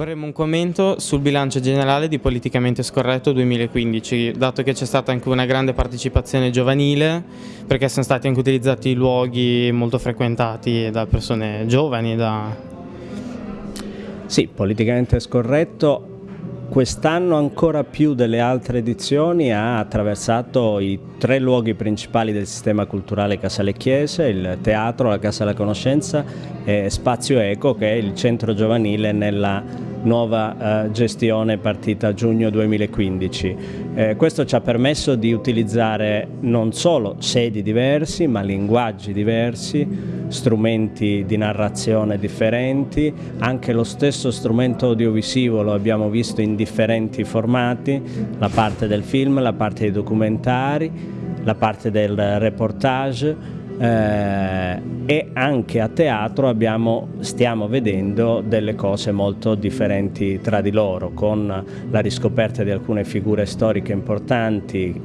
Vorremmo un commento sul bilancio generale di Politicamente Scorretto 2015, dato che c'è stata anche una grande partecipazione giovanile, perché sono stati anche utilizzati luoghi molto frequentati da persone giovani. Da... Sì, Politicamente Scorretto Quest'anno ancora più delle altre edizioni ha attraversato i tre luoghi principali del sistema culturale Casale Chiese, il teatro, la Casa della Conoscenza e Spazio Eco che è il centro giovanile nella nuova eh, gestione partita a giugno 2015. Eh, questo ci ha permesso di utilizzare non solo sedi diversi ma linguaggi diversi, strumenti di narrazione differenti, anche lo stesso strumento audiovisivo lo abbiamo visto in differenti formati, la parte del film, la parte dei documentari, la parte del reportage, eh, e anche a teatro abbiamo, stiamo vedendo delle cose molto differenti tra di loro, con la riscoperta di alcune figure storiche importanti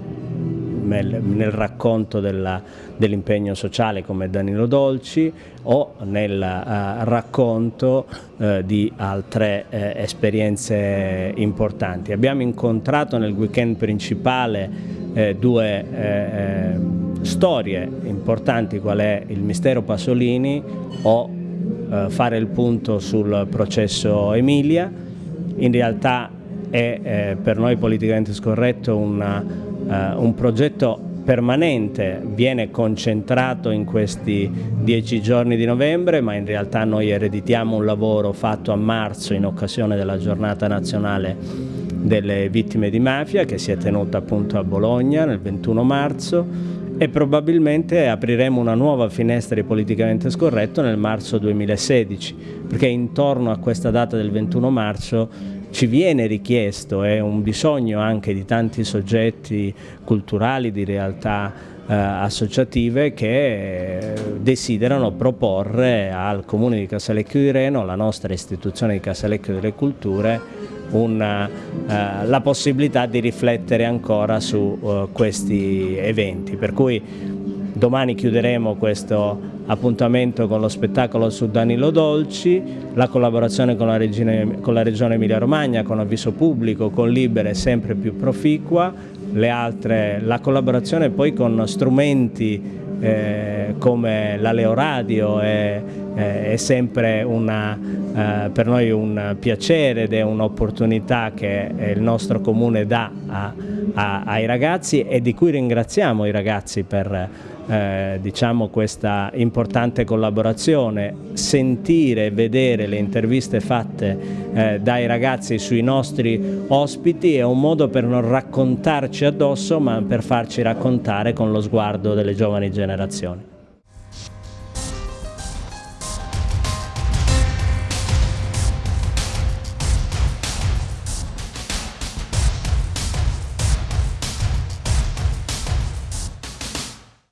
nel, nel racconto dell'impegno dell sociale come Danilo Dolci o nel uh, racconto uh, di altre uh, esperienze importanti. Abbiamo incontrato nel weekend principale due storie importanti qual è il mistero Pasolini o eh, fare il punto sul processo Emilia, in realtà è eh, per noi politicamente scorretto una, eh, un progetto permanente, viene concentrato in questi dieci giorni di novembre, ma in realtà noi ereditiamo un lavoro fatto a marzo in occasione della giornata nazionale delle vittime di mafia che si è tenuta appunto a Bologna nel 21 marzo e probabilmente apriremo una nuova finestra di politicamente scorretto nel marzo 2016 perché intorno a questa data del 21 marzo ci viene richiesto, è un bisogno anche di tanti soggetti culturali, di realtà eh, associative che desiderano proporre al Comune di Casalecchio di Reno, la nostra istituzione di Casalecchio delle Culture, una, eh, la possibilità di riflettere ancora su uh, questi eventi. Per cui domani chiuderemo questo appuntamento con lo spettacolo su Danilo Dolci, la collaborazione con la, Regione Emilia Romagna, con avviso pubblico, con Libere sempre più proficua, altre, la collaborazione poi con strumenti eh, come la Leo Radio è, è sempre una, eh, per noi un piacere ed è un'opportunità che il nostro comune dà a, a, ai ragazzi e di cui ringraziamo i ragazzi per eh, diciamo questa importante collaborazione, sentire e vedere le interviste fatte eh, dai ragazzi sui nostri ospiti è un modo per non raccontarci addosso ma per farci raccontare con lo sguardo delle giovani generazioni.